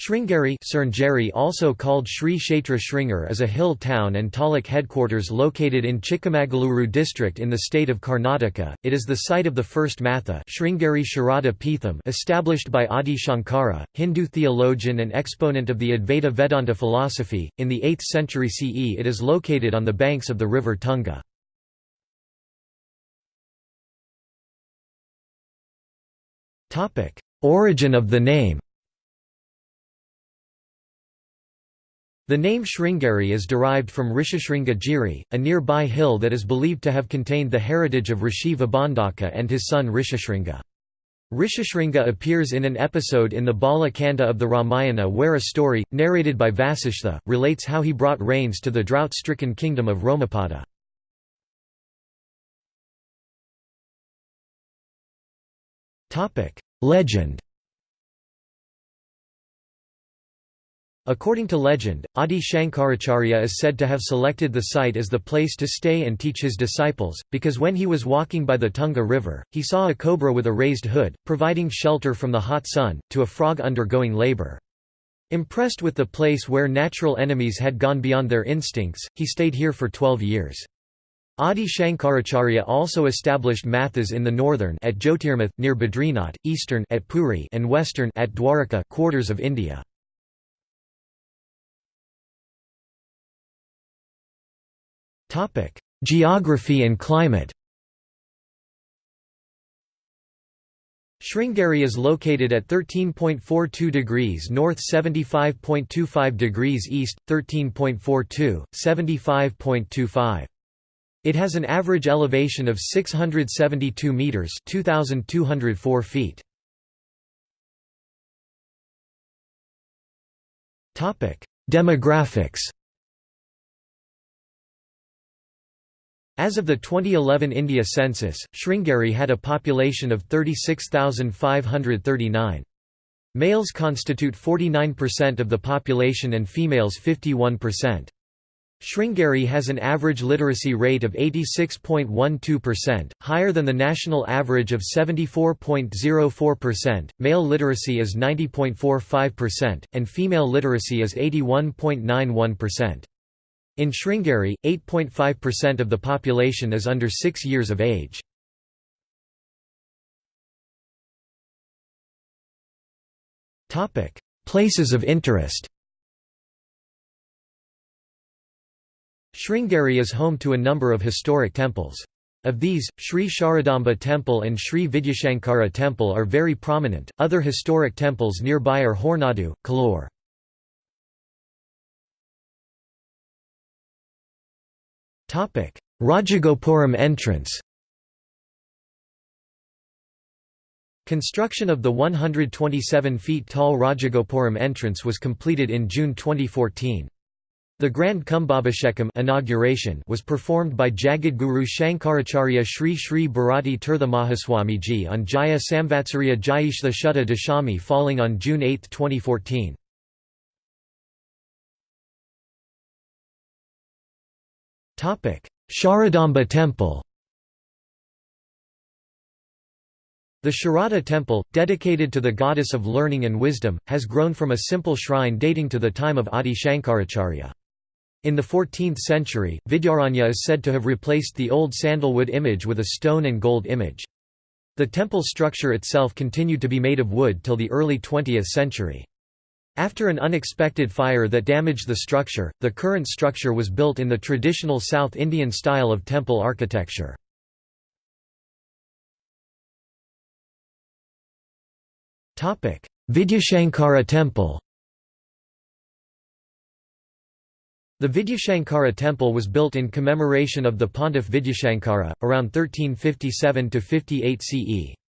Sringeri also called Sri Kshetra Sringeri is a hill town and taluk headquarters located in Chikmagaluru district in the state of Karnataka. It is the site of the first matha established by Adi Shankara, Hindu theologian and exponent of the Advaita Vedanta philosophy. In the 8th century CE it is located on the banks of the river Tunga. Origin of the name The name Sringeri is derived from Rishishringa Giri, a nearby hill that is believed to have contained the heritage of Rishi Vibhandaka and his son Rishishringa. Rishishringa appears in an episode in the Bala Kanda of the Ramayana where a story, narrated by Vasishtha, relates how he brought rains to the drought-stricken kingdom of Romapada. Legend According to legend, Adi Shankaracharya is said to have selected the site as the place to stay and teach his disciples, because when he was walking by the Tunga River, he saw a cobra with a raised hood, providing shelter from the hot sun, to a frog undergoing labor. Impressed with the place where natural enemies had gone beyond their instincts, he stayed here for twelve years. Adi Shankaracharya also established mathas in the northern at Jyotirmath, near Badrinath, eastern at Puri and western at Dwarka quarters of India. Topic: Geography and climate. Sringeri is located at 13.42 degrees north 75.25 degrees east, 13.42, 75.25. It has an average elevation of 672 metres 2,204 feet. Demographics As of the 2011 India census, Sringeri had a population of 36,539. Males constitute 49% of the population and females 51%. Sringeri has an average literacy rate of 86.12%, higher than the national average of 74.04%. Male literacy is 90.45%, and female literacy is 81.91%. In Sringeri, 8.5% of the population is under 6 years of age. Places of interest Sringeri is home to a number of historic temples. Of these, Sri Sharadamba Temple and Sri Vidyashankara Temple are very prominent. Other historic temples nearby are Horanadu, Kalur. Rajagopuram entrance Construction of the 127 feet tall Rajagopuram entrance was completed in June 2014. The Grand Kumbhabhishekam inauguration was performed by Jagadguru Shankaracharya Sri Sri Bharati Mahaswamiji on Jaya Samvatsarya Jayishta Shuddha Dashami falling on June 8, 2014. Sharadamba Temple The Sharada Temple, dedicated to the goddess of learning and wisdom, has grown from a simple shrine dating to the time of Adi Shankaracharya. In the 14th century, Vidyaranya is said to have replaced the old sandalwood image with a stone and gold image. The temple structure itself continued to be made of wood till the early 20th century. After an unexpected fire that damaged the structure, the current structure was built in the traditional South Indian style of temple architecture. Vidyashankara Temple The Vidyashankara temple was built in commemoration of the Pontiff Vidyashankara, around 1357–58 CE.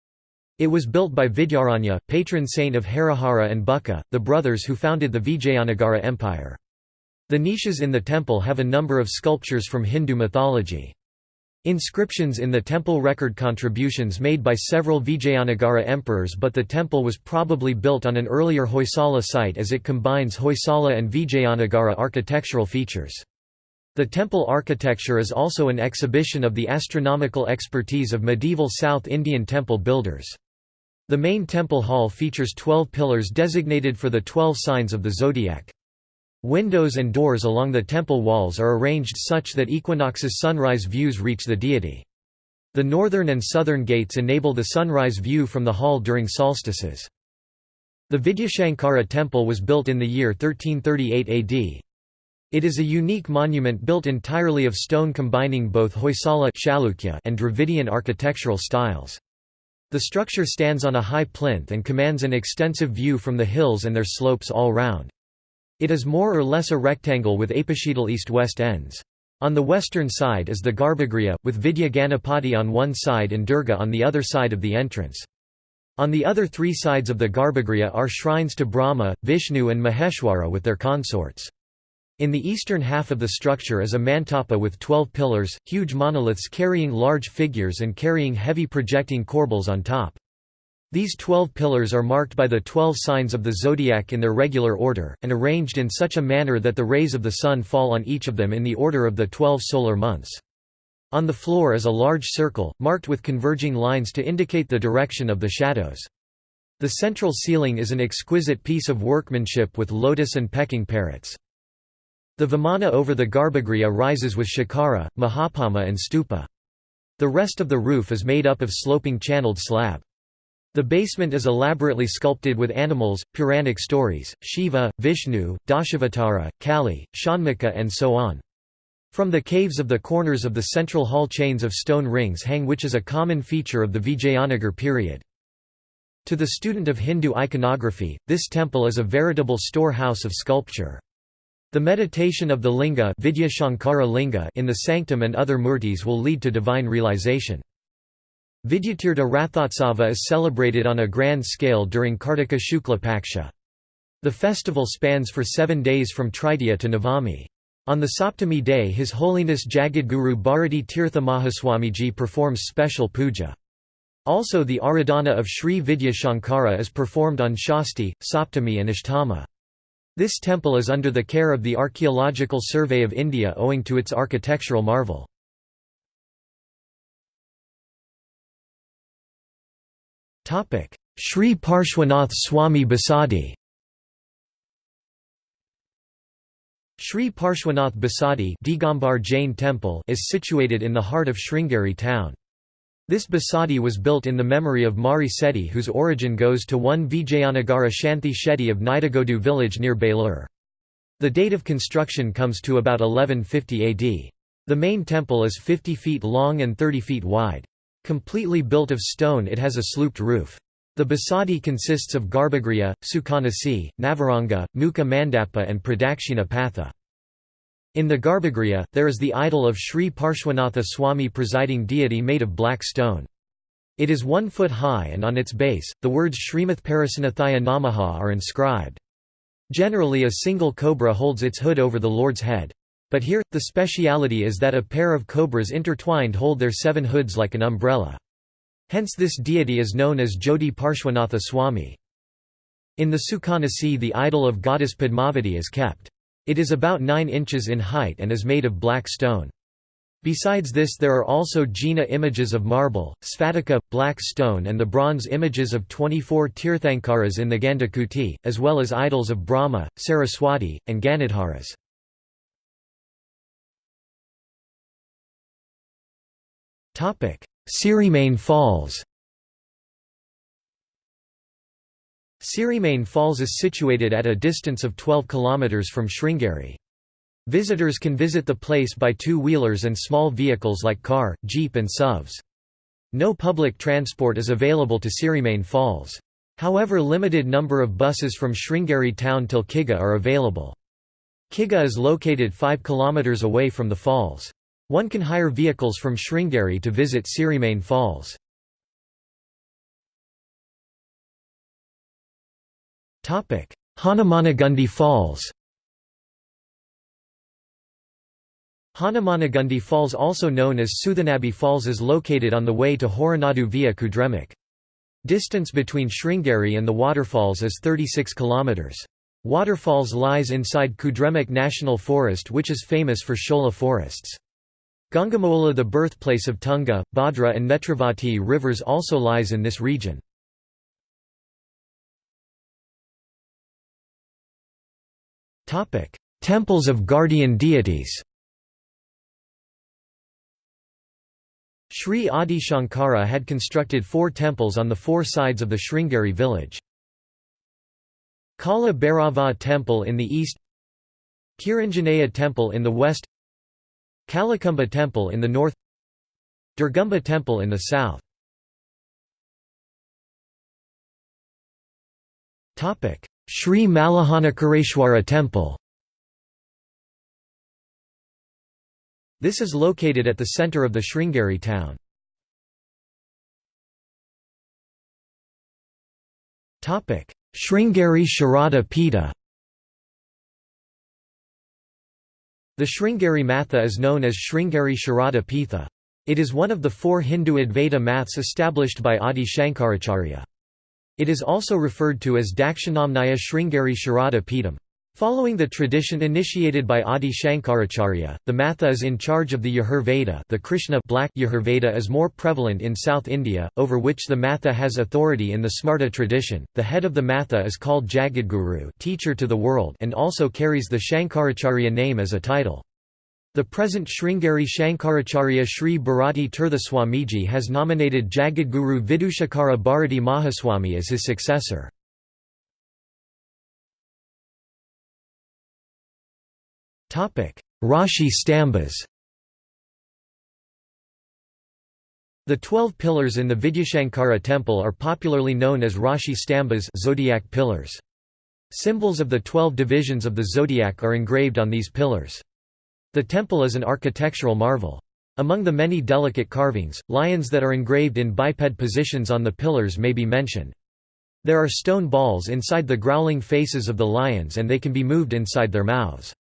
It was built by Vidyaranya, patron saint of Harihara and Bukka, the brothers who founded the Vijayanagara Empire. The niches in the temple have a number of sculptures from Hindu mythology. Inscriptions in the temple record contributions made by several Vijayanagara emperors but the temple was probably built on an earlier Hoysala site as it combines Hoysala and Vijayanagara architectural features. The temple architecture is also an exhibition of the astronomical expertise of medieval South Indian temple builders. The main temple hall features 12 pillars designated for the 12 signs of the zodiac. Windows and doors along the temple walls are arranged such that equinox's sunrise views reach the deity. The northern and southern gates enable the sunrise view from the hall during solstices. The Vidyashankara temple was built in the year 1338 AD. It is a unique monument built entirely of stone combining both Hoysala and Dravidian architectural styles. The structure stands on a high plinth and commands an extensive view from the hills and their slopes all round. It is more or less a rectangle with apsidal east-west ends. On the western side is the Garbhagriha, with Vidya Ganapati on one side and Durga on the other side of the entrance. On the other three sides of the Garbhagriha are shrines to Brahma, Vishnu and Maheshwara with their consorts. In the eastern half of the structure is a mantapa with twelve pillars, huge monoliths carrying large figures and carrying heavy projecting corbels on top. These twelve pillars are marked by the twelve signs of the zodiac in their regular order, and arranged in such a manner that the rays of the sun fall on each of them in the order of the twelve solar months. On the floor is a large circle, marked with converging lines to indicate the direction of the shadows. The central ceiling is an exquisite piece of workmanship with lotus and pecking parrots. The vimana over the garbhagriha rises with shikara, mahapadma and stupa. The rest of the roof is made up of sloping channeled slab. The basement is elaborately sculpted with animals, Puranic stories, Shiva, Vishnu, Dashavatara, Kali, Shanmukha and so on. From the caves of the corners of the central hall chains of stone rings hang which is a common feature of the Vijayanagar period. To the student of Hindu iconography, this temple is a veritable storehouse of sculpture. The meditation of the linga, Vidya linga in the sanctum and other murtis will lead to divine realization. Vidyatirtha Rathotsava is celebrated on a grand scale during Kartika Shukla Paksha. The festival spans for seven days from Tritiya to Navami. On the Saptami day His Holiness Jagadguru Bharati Tirtha Mahaswamiji performs special puja. Also the Aradhana of Sri Vidya Shankara is performed on Shasti, Saptami and Ashtama. This temple is under the care of the Archaeological Survey of India owing to its architectural marvel. Sri Parshwanath Swami Basadi Sri Parshwanath Basadi Digambar Jain Temple is situated in the heart of Sringeri town. This basadi was built in the memory of Mari Seti whose origin goes to one Vijayanagara Shanti Shetty of Nidagodu village near Belur. The date of construction comes to about 1150 AD. The main temple is 50 feet long and 30 feet wide. Completely built of stone it has a slooped roof. The basadi consists of Garbhagriha, Sukhanasi, Navaranga, Mukha Mandapa and Pradakshina Patha. In the Garbhagriha, there is the idol of Sri Parshwanatha Swami presiding deity made of black stone. It is one foot high and on its base, the words Srimath Parasanathaya Namaha are inscribed. Generally a single cobra holds its hood over the Lord's head. But here, the speciality is that a pair of cobras intertwined hold their seven hoods like an umbrella. Hence this deity is known as Jodi Parshwanatha Swami. In the Sukhanasi the idol of goddess Padmavati is kept. It is about 9 inches in height and is made of black stone. Besides this there are also Jina images of marble, sphatica, black stone and the bronze images of 24 Tirthankaras in the Gandhakuti, as well as idols of Brahma, Saraswati, and Ganadharas. Sirimane Falls Sirimane Falls is situated at a distance of 12 km from Sringeri. Visitors can visit the place by two-wheelers and small vehicles like car, jeep and SUVs. No public transport is available to Sirimane Falls. However limited number of buses from Sringeri town till Kigga are available. Kigga is located 5 km away from the falls. One can hire vehicles from Sringeri to visit Sirimane Falls. Hanumanagundi Falls Hanumanagundi Falls also known as Suthanabi Falls is located on the way to Horanadu via Kudremukh. Distance between Sringeri and the waterfalls is 36 km. Waterfalls lies inside Kudremukh National Forest which is famous for Shola forests. Gangamola the birthplace of Tunga, Bhadra and Netravati rivers also lies in this region. Temples of guardian deities Sri Adi Shankara had constructed four temples on the four sides of the Sringeri village. Kala Bhairava Temple in the east Kiranjanaya Temple in the west Kalakumba Temple in the north Durgumba Temple in the south Sri Mallahanakareshwara Temple This is located at the centre of the Sringeri town. Sringeri Sharada Pitha The Sringeri Matha is known as Sringeri Sharada Pitha. It is one of the four Hindu Advaita maths established by Adi Shankaracharya. It is also referred to as Dakshinamnaya Sringeri Sharada Pitham. Following the tradition initiated by Adi Shankaracharya, the Matha is in charge of the Yajurveda the Krishna black Yajurveda is more prevalent in South India, over which the Matha has authority in the Smarta tradition. The head of the Matha is called Jagadguru teacher to the world and also carries the Shankaracharya name as a title. The present Sringeri Shankaracharya Sri Bharati Tirtha Swamiji has nominated Jagadguru Vidhushekhara Bharati Mahaswami as his successor. Rashi stambas The twelve pillars in the Vidyashankara temple are popularly known as Rashi stambas zodiac pillars. Symbols of the twelve divisions of the zodiac are engraved on these pillars. The temple is an architectural marvel. Among the many delicate carvings, lions that are engraved in biped positions on the pillars may be mentioned. There are stone balls inside the growling faces of the lions and they can be moved inside their mouths.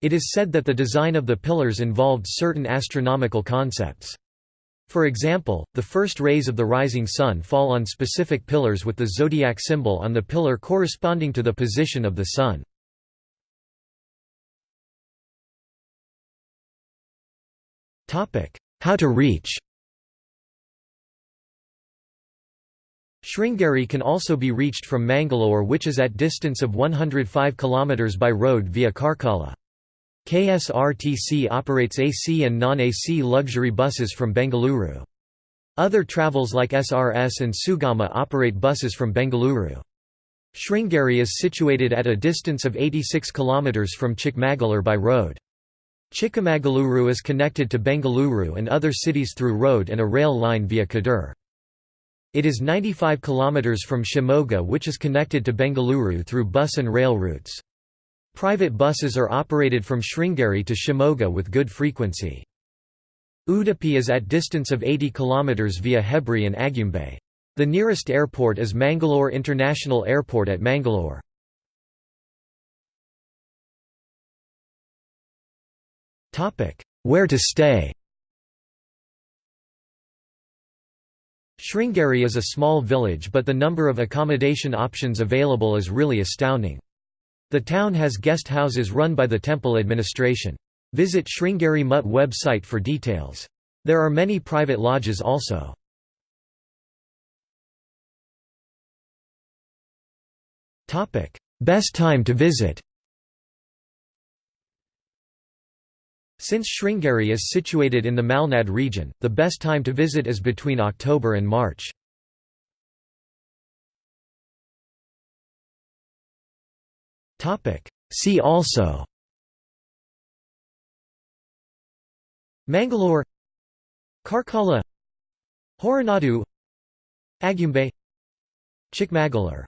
It is said that the design of the pillars involved certain astronomical concepts. For example, the first rays of the rising sun fall on specific pillars with the zodiac symbol on the pillar corresponding to the position of the sun. How to reach Sringeri can also be reached from Mangalore which is at distance of 105 km by road via Karkala. KSRTC operates AC and non-AC luxury buses from Bengaluru. Other travels like SRS and Sugama operate buses from Bengaluru. Sringeri is situated at a distance of 86 km from Chikmagalur by road. Chikmagaluru is connected to Bengaluru and other cities through road and a rail line via Kadur. It is 95 km from Shimoga which is connected to Bengaluru through bus and rail routes. Private buses are operated from Sringeri to Shimoga with good frequency. Udupi is at distance of 80 km via Hebri and Agumbe. The nearest airport is Mangalore International Airport at Mangalore. Where to stay Sringeri is a small village but the number of accommodation options available is really astounding. The town has guest houses run by the temple administration. Visit Sringeri Mutt website for details. There are many private lodges also. Best time to visit Since Sringeri is situated in the Malnad region, the best time to visit is between October and March. See also Mangalore Karkala Horanadu Agumbe Chikmagalur